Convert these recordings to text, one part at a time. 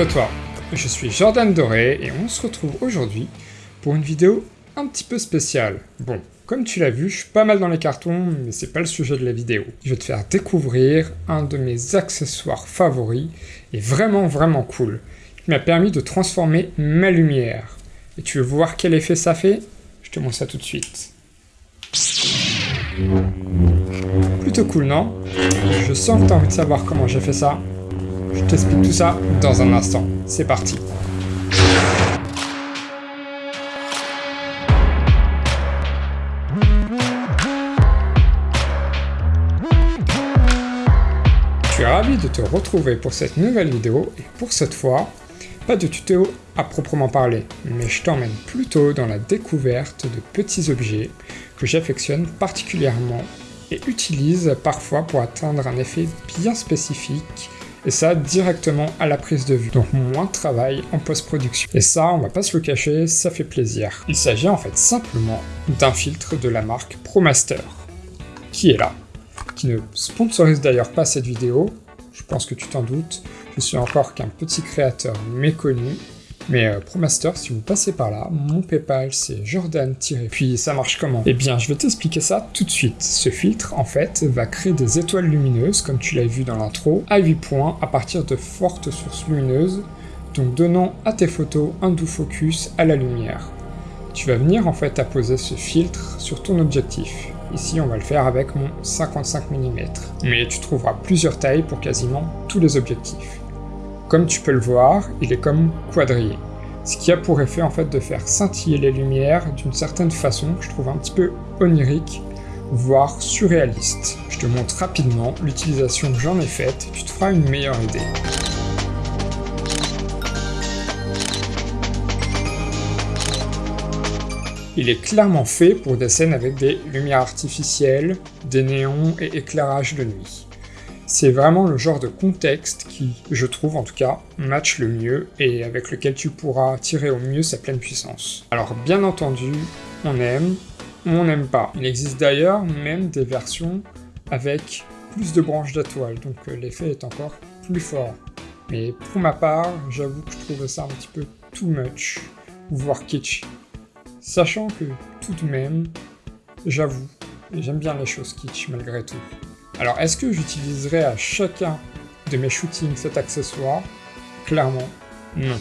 Allo toi, je suis Jordan Doré et on se retrouve aujourd'hui pour une vidéo un petit peu spéciale. Bon, comme tu l'as vu, je suis pas mal dans les cartons, mais c'est pas le sujet de la vidéo. Je vais te faire découvrir un de mes accessoires favoris, et vraiment vraiment cool, qui m'a permis de transformer ma lumière. Et tu veux voir quel effet ça fait? Je te montre ça tout de suite. Plutôt cool, non? Je sens que tu as envie de savoir comment j'ai fait ça. Je t'explique tout ça dans un instant. C'est parti. Je suis ravi de te retrouver pour cette nouvelle vidéo et pour cette fois, pas de tuto à proprement parler, mais je t'emmène plutôt dans la découverte de petits objets que j'affectionne particulièrement et utilise parfois pour atteindre un effet bien spécifique et ça directement à la prise de vue, donc moins de travail en post-production. Et ça, on va pas se le cacher, ça fait plaisir. Il s'agit en fait simplement d'un filtre de la marque ProMaster, qui est là, qui ne sponsorise d'ailleurs pas cette vidéo, je pense que tu t'en doutes, je suis encore qu'un petit créateur méconnu, mais euh, ProMaster, si vous passez par là, mon Paypal c'est Jordan- puis ça marche comment? Eh bien, je vais t'expliquer ça tout de suite. Ce filtre, en fait, va créer des étoiles lumineuses, comme tu l'as vu dans l'intro, à 8 points à partir de fortes sources lumineuses, donc donnant à tes photos un doux focus à la lumière. Tu vas venir en fait apposer ce filtre sur ton objectif. Ici, on va le faire avec mon 55 mm. Mais tu trouveras plusieurs tailles pour quasiment tous les objectifs. Comme tu peux le voir, il est comme quadrillé. Ce qui a pour effet en fait de faire scintiller les lumières d'une certaine façon que je trouve un petit peu onirique, voire surréaliste. Je te montre rapidement l'utilisation que j'en ai faite, tu te feras une meilleure idée. Il est clairement fait pour des scènes avec des lumières artificielles, des néons et éclairage de nuit. C'est vraiment le genre de contexte qui, je trouve en tout cas, match le mieux et avec lequel tu pourras tirer au mieux sa pleine puissance. Alors bien entendu, on aime, on n'aime pas. Il existe d'ailleurs même des versions avec plus de branches d'étoiles, donc euh, l'effet est encore plus fort. Mais pour ma part, j'avoue que je trouve ça un petit peu too much, voire kitsch. Sachant que tout de même, j'avoue, j'aime bien les choses kitsch malgré tout. Alors, est-ce que j'utiliserai à chacun de mes shootings cet accessoire? Clairement, non.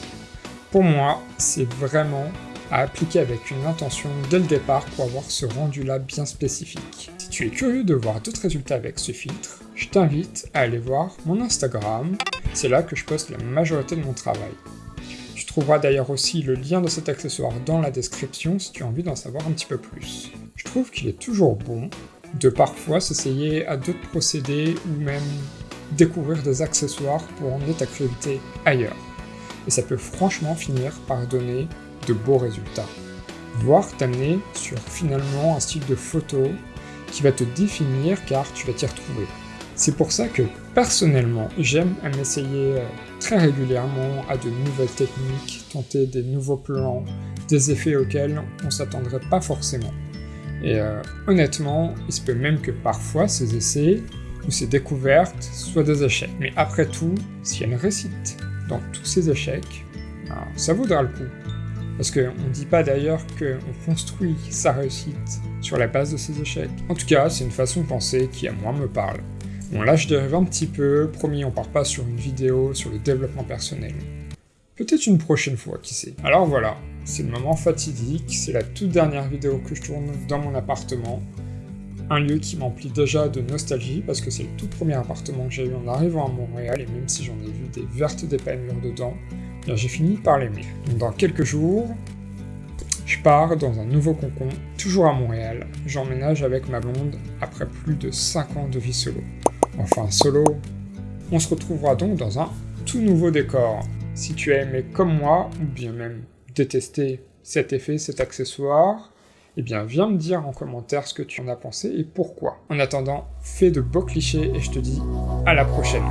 Pour moi, c'est vraiment à appliquer avec une intention dès le départ pour avoir ce rendu-là bien spécifique. Si tu es curieux de voir d'autres résultats avec ce filtre, je t'invite à aller voir mon Instagram, c'est là que je poste la majorité de mon travail. Tu trouveras d'ailleurs aussi le lien de cet accessoire dans la description si tu as envie d'en savoir un petit peu plus. Je trouve qu'il est toujours bon de parfois s'essayer à d'autres procédés ou même découvrir des accessoires pour emmener ta créativité ailleurs. Et ça peut franchement finir par donner de beaux résultats. Voire t'amener sur finalement un style de photo qui va te définir car tu vas t'y retrouver. C'est pour ça que personnellement j'aime m'essayer euh, très régulièrement à de nouvelles techniques, tenter des nouveaux plans, des effets auxquels on s'attendrait pas forcément. Et euh, honnêtement, il se peut même que parfois ces essais ou ces découvertes soient des échecs. Mais après tout, si elle récite dans tous ces échecs, ben, ça vaudra le coup. Parce qu'on ne dit pas d'ailleurs qu'on construit sa réussite sur la base de ces échecs. En tout cas, c'est une façon de penser qui à moi me parle. Bon là je dérive un petit peu, promis on part pas sur une vidéo sur le développement personnel. Peut-être une prochaine fois, qui sait. Alors voilà, c'est le moment fatidique, c'est la toute dernière vidéo que je tourne dans mon appartement. Un lieu qui m'emplit déjà de nostalgie parce que c'est le tout premier appartement que j'ai eu en arrivant à Montréal et même si j'en ai vu des vertes des dedans, eh j'ai fini par l'aimer. Dans quelques jours, je pars dans un nouveau concon, toujours à Montréal. J'emménage avec ma blonde après plus de 5 ans de vie solo. Enfin solo, on se retrouvera donc dans un tout nouveau décor. Si tu as aimé comme moi, ou bien même détester cet effet, cet accessoire, eh bien viens me dire en commentaire ce que tu en as pensé et pourquoi. En attendant, fais de beaux clichés et je te dis à la prochaine.